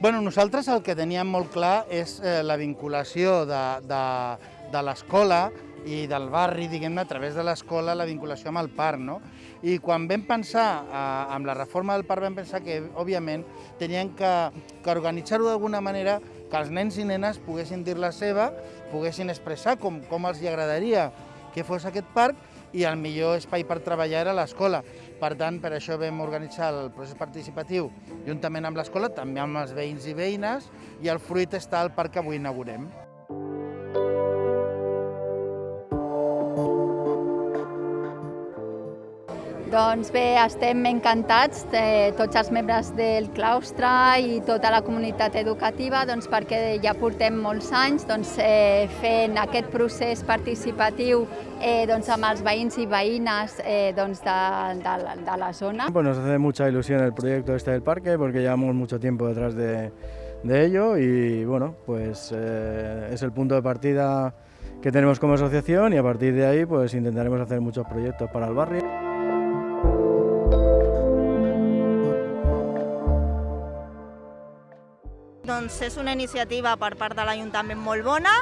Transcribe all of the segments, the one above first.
Bueno, nosaltres el que teníem molt clar és eh, la vinculació de, de, de l'escola i del barri, diguem-ne, a través de l'escola, la vinculació amb el parc, no? I quan vam pensar, eh, amb la reforma del parc, vam pensar que, òbviament, tenien que, que organitzar-ho d'alguna manera que els nens i nenes poguessin dir la seva, poguessin expressar com, com els agradaria que fos aquest parc i el millor espai per treballar era l'escola. Per tant, per això vam organitzar el procés participatiu juntament amb l'escola, també amb els veïns i veïnes, i el fruit està al parc que avui inaugurem. Doncs bé, estem encantats, eh, tots els membres del claustre i tota la comunitat educativa, doncs, perquè ja portem molts anys doncs, eh, fent aquest procés participatiu eh, doncs, amb els veïns i veïnes eh, doncs, de, de, de la zona. Pues nos hace mucha ilusión el proyecto este del parque porque llevamos mucho tiempo detrás de, de ello y bueno, pues eh, es el punto de partida que tenemos como asociación y a partir de ahí pues intentaremos hacer muchos proyectos para el barrio. Doncs és una iniciativa per part de l'Ajuntament molt bona,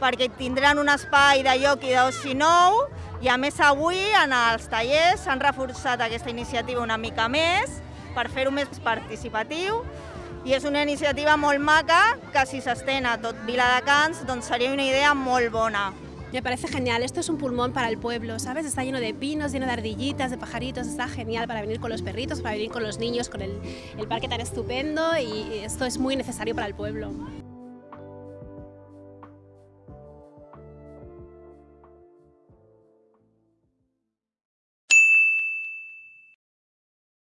perquè tindran un espai de lloc i d'oci nou, i a més avui en els tallers s'han reforçat aquesta iniciativa una mica més per fer-ho més participatiu i és una iniciativa molt maca que si s'estén a tot Viladecans doncs seria una idea molt bona. Me parece genial, esto es un pulmón para el pueblo, ¿sabes? Está lleno de pinos, lleno de ardillitas, de pajaritos, está genial para venir con los perritos, para venir con los niños, con el, el parque tan estupendo y esto es muy necesario para el pueblo.